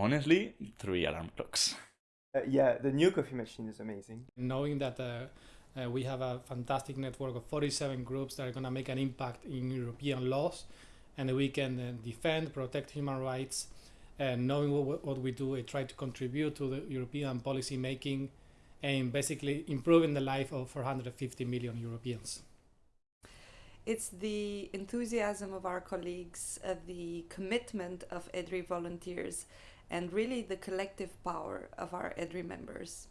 Honestly, three alarm clocks. Uh, yeah, the new coffee machine is amazing. Knowing that uh, uh, we have a fantastic network of 47 groups that are going to make an impact in European laws and we can uh, defend, protect human rights, and knowing what, what we do, we try to contribute to the European policy making and basically improving the life of 450 million Europeans. It's the enthusiasm of our colleagues, uh, the commitment of EDRI volunteers, and really the collective power of our EDRI members.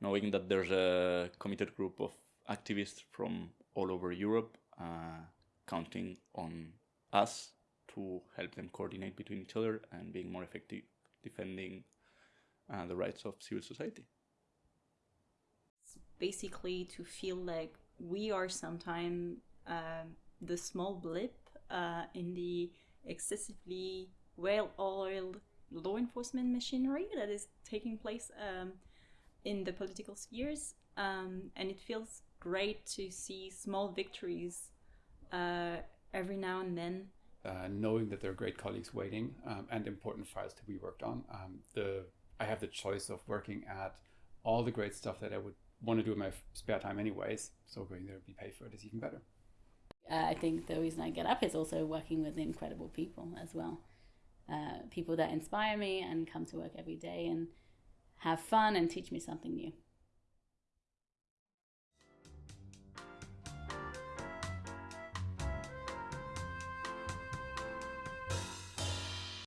Knowing that there's a committed group of activists from all over Europe uh, counting on us to help them coordinate between each other and being more effective defending uh, the rights of civil society. It's basically to feel like we are sometimes uh, the small blip uh, in the excessively well-oiled law enforcement machinery that is taking place um, in the political spheres. Um, and it feels great to see small victories uh, every now and then. Uh, knowing that there are great colleagues waiting um, and important files to be worked on. Um, the I have the choice of working at all the great stuff that I would want to do in my spare time anyways. So going there to be paid for it is even better. Uh, I think the reason I get up is also working with incredible people as well. Uh, people that inspire me and come to work every day and have fun and teach me something new.